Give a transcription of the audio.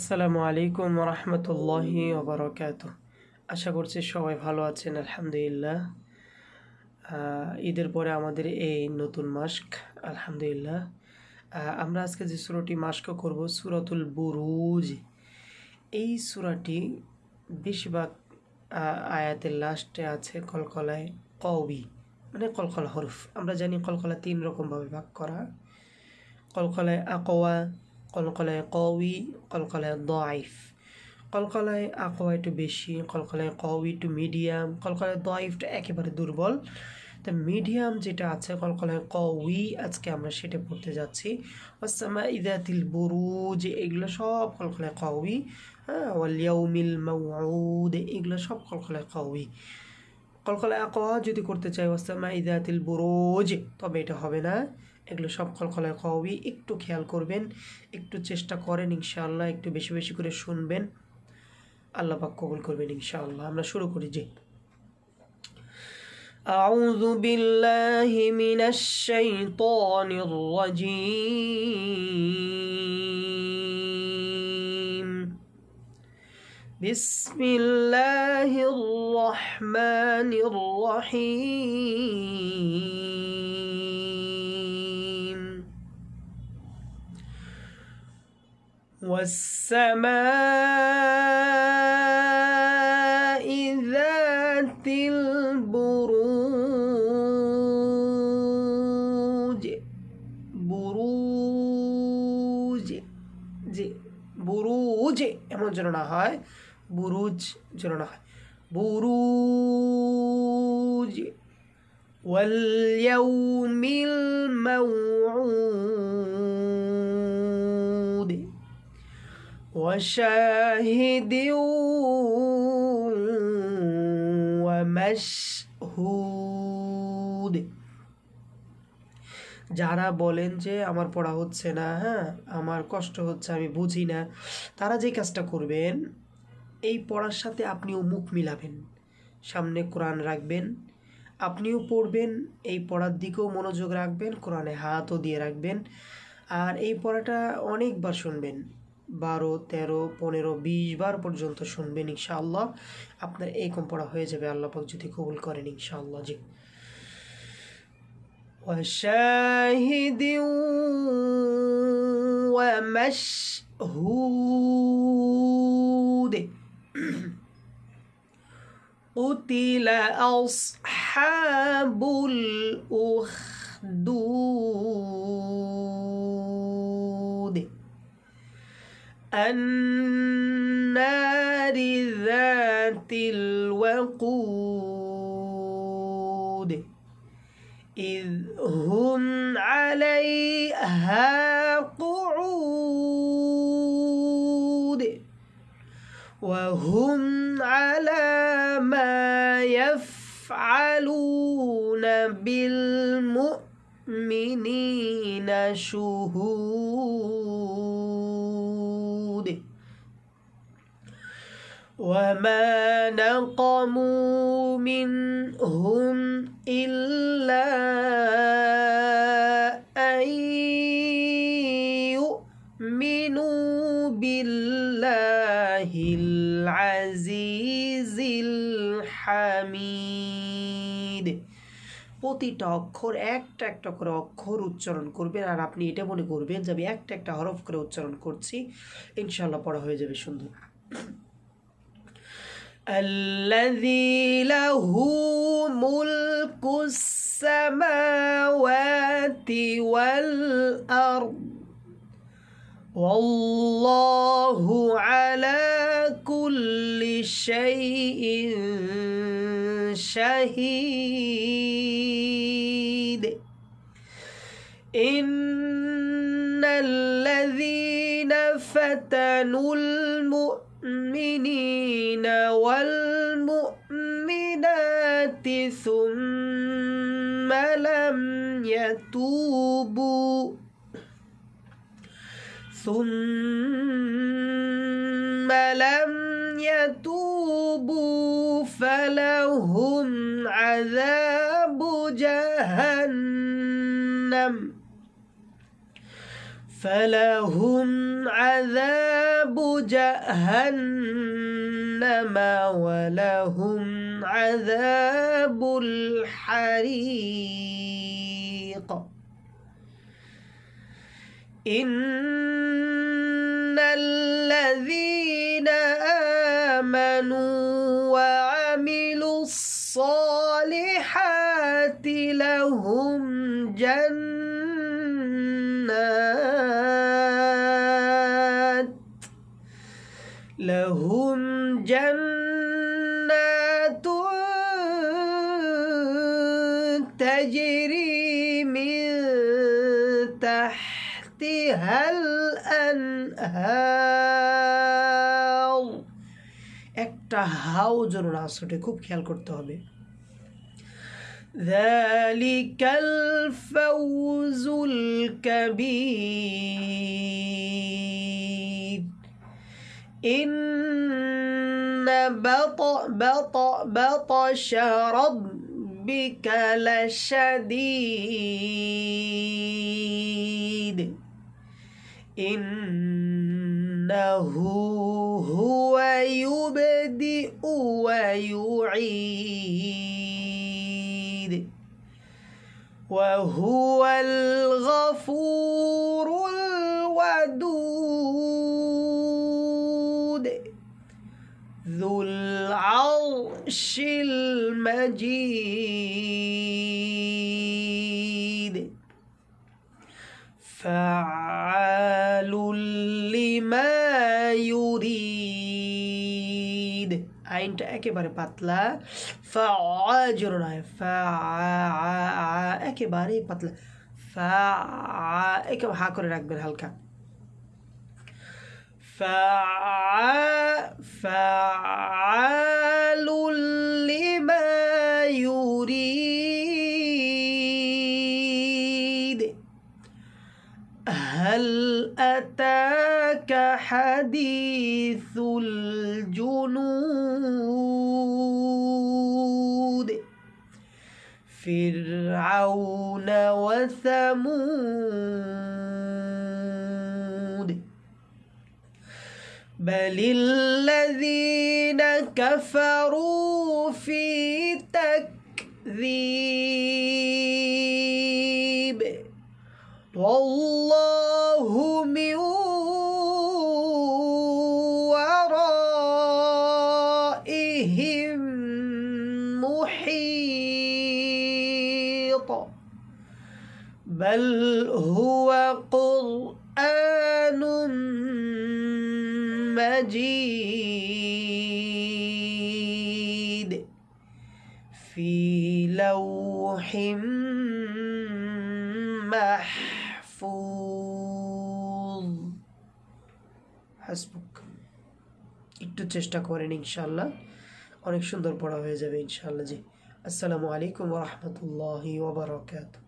আসসালামু আলাইকুম রহমতুল্লাহি ওবরাকাত। আশা করছি সবাই ভালো আছেন, আলহামদুলিল্লাহ। ঈদের পরে আমাদের এই নতুন মাস্ক, আলহামদুলিল্লাহ। আমরা আজকে যে সুরাটি মাস্ক করব, সুরাতুল বুরুজ। এই সুরাটি বেশিরভাগ আয়াতের লাস্টে আছে কলকলায় কবি মানে কলকলা হরফ। আমরা জানি কলকলা তিন রকমভাবে ভাগ করা। কলকলায় আকোয়া কলকলায় কউই কলকলায় দয়াইফ কলকলায় আকোয়া একটু বেশি, কলকলায় কউই একটু মিডিয়াম, কলকলায় দয়াইফটা একেবারে দুর্বল। তা মিডিয়াম যেটা আছে, কলকলায় কউই আজকে আমরা সেটা পড়তে যাচ্ছি। ওসামা ইদাতিল বুরুজ, এগুলো সব কলকলায় কউই হ্যাঁ ওয়ালিয়াউমিল মাউউদ, এগুলো সব কলকলায় কউই কলকলায় আকোয়া যদি করতে চাই ওসামা ইদাতিল বুরুজ, তবে এটা হবে না। এগুলো সব কলকলায় কওয়ি একটু খেয়াল করবেন একটু চেষ্টা করেন ইনশাআল্লাহ একটু বেশি বেশি করে শুনবেন আল্লাহ পাক কবুল করবেন ইনশাআল্লাহ আমরা শুরু করি যে أعوذ بالله من الشيطان الرجيم بسم الله الرحمن الرحيم والسماء ذات البروج বুরুজ যে বুরুজ এমন যেন না হয় বুরুজ যেন না হয় বুরুজ واليوم الموعود وشاهد ومشهود যারা বলেন যে আমার পড়া হচ্ছে না হ্যাঁ আমার কষ্ট হচ্ছে আমি বুঝি না তারা যে কাজটা করবেন এই পড়ার সাথে আপনিও মুখ মিলাবেন সামনে কোরআন রাখবেন আপনিও পড়বেন এই পড়ার দিকেও মনোযোগ রাখবেন কোরআনে হাতও দিয়ে রাখবেন আর এই পড়াটা অনেকবার শুনবেন বারো তেরো পনেরো বিশ বার পর্যন্ত শুনবেন ইনশাআল্লাহ আপনার এই কম পড়া হয়ে যাবে আল্লাহ পাক যদি কবুল করেন ইনশাআল্লাহ জি وشاهد ومشهود قتل أصحاب الأخدود النار ذات الوقود إذ هم عليها قعود وهم على ما يفعلون بالمؤمنين شهود وما نقموا منهم إلا أن يؤمنوا بالله العزيز الحميد প্রতিটা অক্ষর একটা একটা করে অক্ষর উচ্চারণ করবেন আর আপনি এটা মনে করবেন যে আমি একটা একটা হরফ করে উচ্চারণ করছি ইনশাল্লাহ পড়া হয়ে যাবে সুন্দর الذي له ملك السماوات والأرض. والله على كل شيء شهيد. إن الذين فتنوا المؤمنين والمؤمنات ثم لم يتوبوا. ثم لم يتوبوا فلهم عذاب جهنم. فلهم عذاب جهنم ولهم عذاب الحريق. إن الذين آمنوا وعملوا الصالحات لهم جنات لهم جنات تجري من تحتها الأنهار একটা হাও যেন না আসে খুব খেয়াল করতে হবে ذلك الفوز الكبير إن بطأ بطأ بطش ربك لشديد. إنه هو يبدئ ويعيد. وهو الغفور العرش المجيد فعال لما يريد আইনটা একেবারে পাতলা ফা জোর নয় ফা একেবারে পাতলা ফা একে হা করে রাখবেন হালকা فعال أتاك حديث الجنود. فرعون وثمود. بل الذين كفروا في تكذيب. والله بل هو قرآن مجيد في لوح محفوظ হাসবুক একটু চেষ্টা করেন ইনশাল্লাহ অনেক সুন্দর পড়া হয়ে যাবে ইনশাল্লাহ জি আসসালামু আলাইকুম রহমতুল্লাহি ওবরাকাতুহ